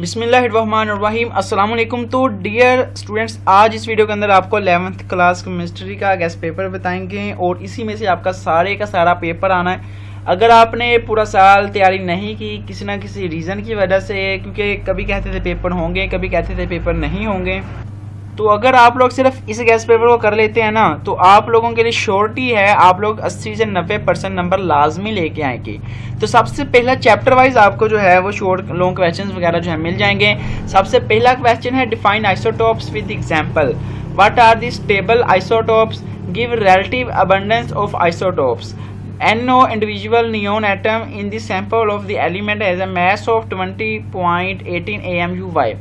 بسم اللہ الرحمن الرحیم۔ السلام علیکم تو ڈیئر اسٹوڈنٹس آج اس ویڈیو کے اندر آپ کو الیونتھ کلاس کیمسٹری کا گیس پیپر بتائیں گے اور اسی میں سے آپ کا سارے کا سارا پیپر آنا ہے۔ اگر آپ نے پورا سال تیاری نہیں کی کسی نہ کسی ریزن کی وجہ سے، کیونکہ کبھی کہتے تھے پیپر ہوں گے، کبھی کہتے تھے پیپر نہیں ہوں گے۔ تو اگر آپ لوگ صرف اس گیس پیپر کو کر لیتے ہیں نا، تو آپ لوگوں کے لیے شورٹی ہے آپ لوگ اسی سے نوے پرسنٹ نمبر لازمی لے کے آئیں گے۔ تو سب سے پہلا چیپٹر وائز آپ کو جو ہے وہ شورٹ لانگ کویشچنز وغیرہ جو ہے مل جائیں گے۔ سب سے پہلا کویشچن ہے define isotopes with example what are the stable isotopes give relative abundance of isotopes NO individual neon atom in the sample of the element has a mass of 20.18 AMUY.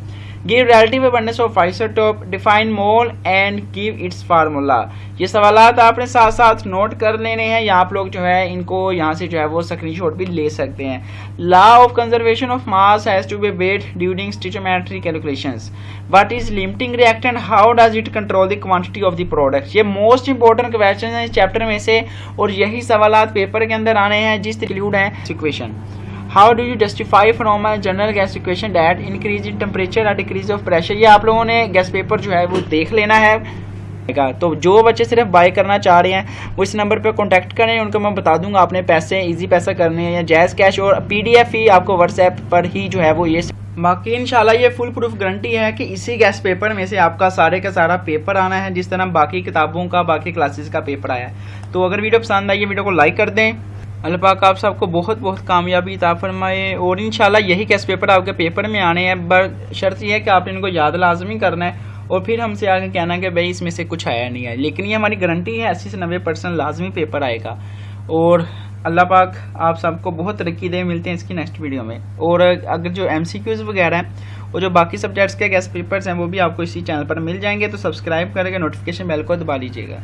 Give relative abundance of isotope define mole and give its formula یہ سوالات آپ نے ساتھ ساتھ note کر لینے ہیں یا آپ لوگ جو ہے ان کو یہاں سے جو ہے وہ سکرین شاٹ بھی لے سکتے ہیں. Law of conservation of mass has to be wait during stoichiometry calculations what is limiting reactant how does it control the quantity of the product یہ موسٹ امپورٹنٹ کویشچن ہیں اس چیپٹر میں سے اور یہی سوالات پیپر کے اندر آنے ہیں جس انکلوڈ ہیں question how do you justify from general gas equation that increase in temperature اور ڈیکریز آف پریشر یہ آپ لوگوں نے گیس پیپر جو ہے وہ دیکھ لینا ہے۔ تو جو بچے صرف بائی کرنا چاہ رہے ہیں، وہ اس نمبر پہ کانٹیکٹ کریں، ان کو میں بتا دوں گا اپنے پیسے ایزی پیسہ کرنے ہیں یا جیز کیش اور پی ڈی ایف ہی آپ کو واٹس ایپ پر ہی جو ہے وہ یہ باقی انشاءاللہ یہ فل پروف گارنٹی ہے کہ اسی گیس پیپر میں سے آپ کا سارے کا سارا پیپر آنا ہے، جس طرح باقی کتابوں کا، باقی کلاسز کا پیپر آیا ہے۔ تو اگر ویڈیو پسند آئی ویڈیو کو لائک کر دیں۔ اللہ پاک آپ سب کو بہت بہت کامیابی عطا فرمائے اور انشاءاللہ یہی کیس پیپر آپ کے پیپر میں آنے ہیں۔ بر شرط یہ ہے کہ آپ نے ان کو یاد لازمی کرنا ہے اور پھر ہم سے آگے کہنا کہ بھائی اس میں سے کچھ آیا نہیں ہے۔ لیکن یہ ہماری گارنٹی ہے اسی سے نوے پرسنٹ لازمی پیپر آئے گا۔ اور اللہ پاک آپ سب کو بہت ترقی دے۔ ملتے ہیں اس کی نیکسٹ ویڈیو میں۔ اور اگر جو ایم سی کیوز وغیرہ ہیں اور جو باقی سبجیکٹس کے گیس پیپرز ہیں وہ بھی آپ کو اسی چینل پر مل جائیں گے۔ تو سبسکرائب کریں گے نوٹیفکیشن بیل کو دبا لیجیے گا۔